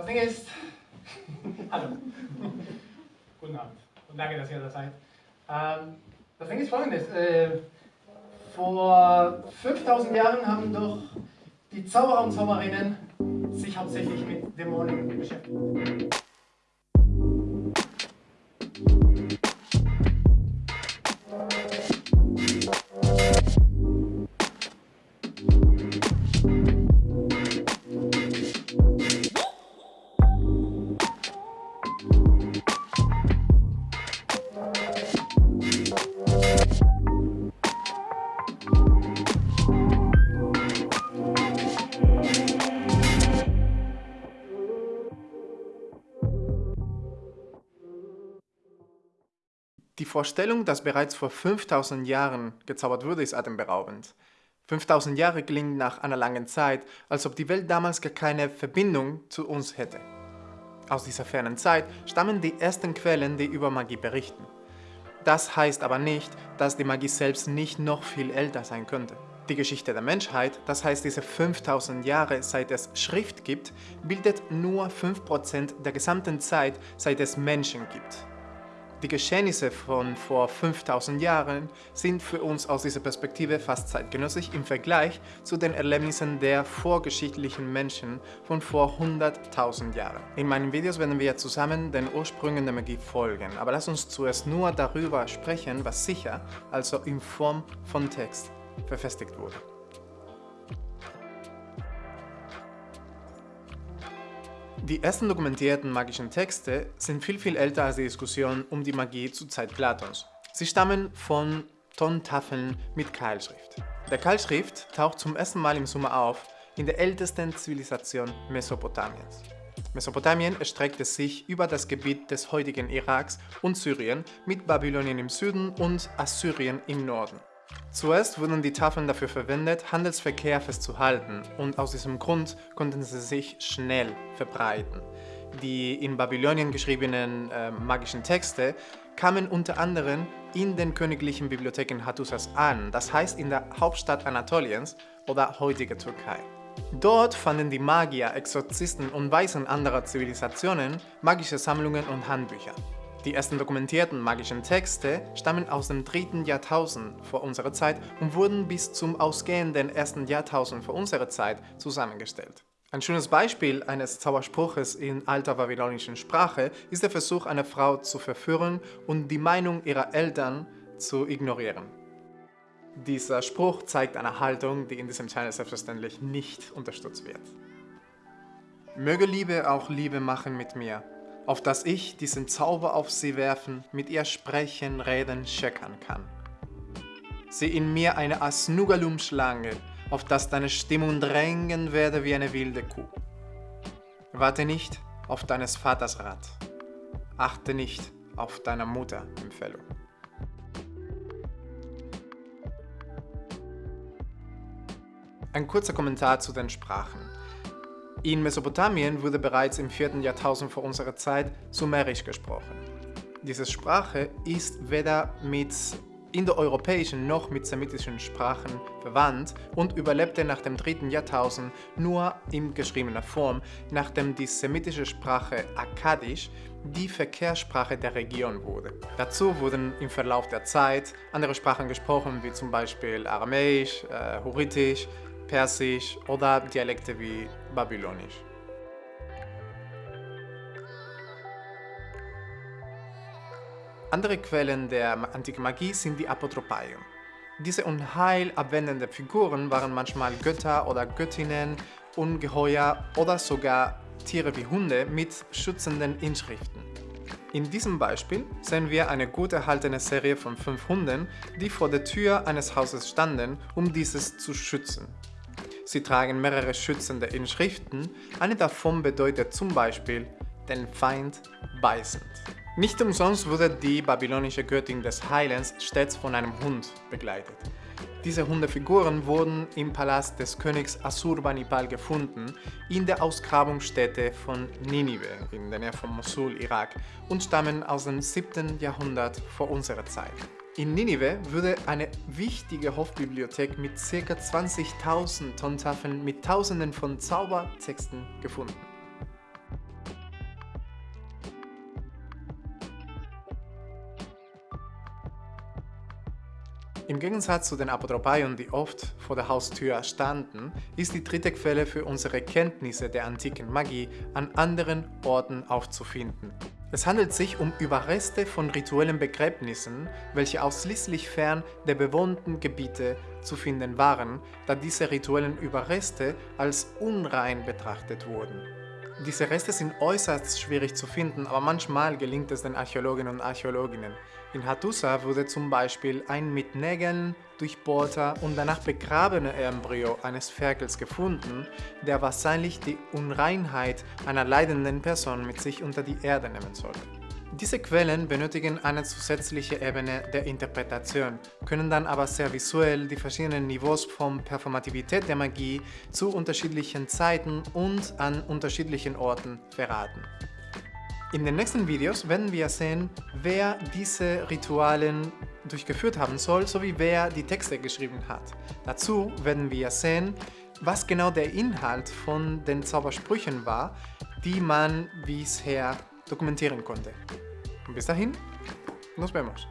Das Ding ist... Hallo. Guten Abend. Und danke, dass ihr da seid. Ähm, das Ding ist folgendes. Äh, vor 5000 Jahren haben doch die Zauberer und Zauberinnen sich hauptsächlich mit Dämonen beschäftigt. Die Vorstellung, dass bereits vor 5000 Jahren gezaubert wurde, ist atemberaubend. 5000 Jahre klingt nach einer langen Zeit, als ob die Welt damals gar keine Verbindung zu uns hätte. Aus dieser fernen Zeit stammen die ersten Quellen, die über Magie berichten. Das heißt aber nicht, dass die Magie selbst nicht noch viel älter sein könnte. Die Geschichte der Menschheit, das heißt diese 5000 Jahre seit es Schrift gibt, bildet nur 5% der gesamten Zeit, seit es Menschen gibt. Die Geschehnisse von vor 5000 Jahren sind für uns aus dieser Perspektive fast zeitgenössisch im Vergleich zu den Erlebnissen der vorgeschichtlichen Menschen von vor 100.000 Jahren. In meinen Videos werden wir zusammen den Ursprüngen der Magie folgen, aber lass uns zuerst nur darüber sprechen, was sicher, also in Form von Text, verfestigt wurde. Die ersten dokumentierten magischen Texte sind viel viel älter als die Diskussion um die Magie zur Zeit Platons. Sie stammen von Tontafeln mit Keilschrift. Der Keilschrift taucht zum ersten Mal im Sommer auf in der ältesten Zivilisation Mesopotamiens. Mesopotamien erstreckte sich über das Gebiet des heutigen Iraks und Syrien mit Babylonien im Süden und Assyrien im Norden. Zuerst wurden die Tafeln dafür verwendet, Handelsverkehr festzuhalten und aus diesem Grund konnten sie sich schnell verbreiten. Die in Babylonien geschriebenen äh, magischen Texte kamen unter anderem in den königlichen Bibliotheken Hattusas an, das heißt in der Hauptstadt Anatoliens oder heutige Türkei. Dort fanden die Magier, Exorzisten und Weisen anderer Zivilisationen magische Sammlungen und Handbücher. Die ersten dokumentierten magischen Texte stammen aus dem dritten Jahrtausend vor unserer Zeit und wurden bis zum ausgehenden ersten Jahrtausend vor unserer Zeit zusammengestellt. Ein schönes Beispiel eines Zauberspruches in alter babylonischen Sprache ist der Versuch, eine Frau zu verführen und die Meinung ihrer Eltern zu ignorieren. Dieser Spruch zeigt eine Haltung, die in diesem Channel selbstverständlich nicht unterstützt wird. Möge Liebe auch Liebe machen mit mir, auf dass ich diesen Zauber auf sie werfen, mit ihr sprechen, reden, scheckern kann. Sieh in mir eine Asnugalum-Schlange, auf dass deine Stimmung drängen werde wie eine wilde Kuh. Warte nicht auf deines Vaters Rat. Achte nicht auf deiner Mutter Empfehlung. Ein kurzer Kommentar zu den Sprachen. In Mesopotamien wurde bereits im 4. Jahrtausend vor unserer Zeit Sumerisch gesprochen. Diese Sprache ist weder mit indoeuropäischen noch mit semitischen Sprachen verwandt und überlebte nach dem 3. Jahrtausend nur in geschriebener Form, nachdem die semitische Sprache Akkadisch die Verkehrssprache der Region wurde. Dazu wurden im Verlauf der Zeit andere Sprachen gesprochen, wie zum Beispiel Aramäisch, äh, Hurritisch, Persisch oder Dialekte wie Babylonisch. Andere Quellen der antiken Magie sind die Apotropaion. Diese unheilabwendenden Figuren waren manchmal Götter oder Göttinnen, Ungeheuer oder sogar Tiere wie Hunde mit schützenden Inschriften. In diesem Beispiel sehen wir eine gut erhaltene Serie von fünf Hunden, die vor der Tür eines Hauses standen, um dieses zu schützen. Sie tragen mehrere schützende Inschriften, eine davon bedeutet zum Beispiel den Feind beißend. Nicht umsonst wurde die babylonische Göttin des Heilens stets von einem Hund begleitet. Diese Hundefiguren wurden im Palast des Königs Assurbanipal gefunden, in der Ausgrabungsstätte von Ninive in der Nähe von Mosul, Irak und stammen aus dem 7. Jahrhundert vor unserer Zeit. In Ninive würde eine wichtige Hofbibliothek mit ca. 20.000 Tontafeln mit tausenden von Zaubertexten gefunden. Im Gegensatz zu den Apotropaion, die oft vor der Haustür standen, ist die dritte Quelle für unsere Kenntnisse der antiken Magie an anderen Orten aufzufinden. Es handelt sich um Überreste von rituellen Begräbnissen, welche ausschließlich fern der bewohnten Gebiete zu finden waren, da diese rituellen Überreste als unrein betrachtet wurden. Diese Reste sind äußerst schwierig zu finden, aber manchmal gelingt es den Archäologinnen und Archäologinnen. In Hattusa wurde zum Beispiel ein mit Nägeln durchbohrter und danach begrabener Embryo eines Ferkels gefunden, der wahrscheinlich die Unreinheit einer leidenden Person mit sich unter die Erde nehmen sollte. Diese Quellen benötigen eine zusätzliche Ebene der Interpretation, können dann aber sehr visuell die verschiedenen Niveaus von Performativität der Magie zu unterschiedlichen Zeiten und an unterschiedlichen Orten verraten. In den nächsten Videos werden wir sehen, wer diese Ritualen durchgeführt haben soll, sowie wer die Texte geschrieben hat. Dazu werden wir sehen, was genau der Inhalt von den Zaubersprüchen war, die man bisher dokumentieren konnte. Und bis dahin, nos vemos.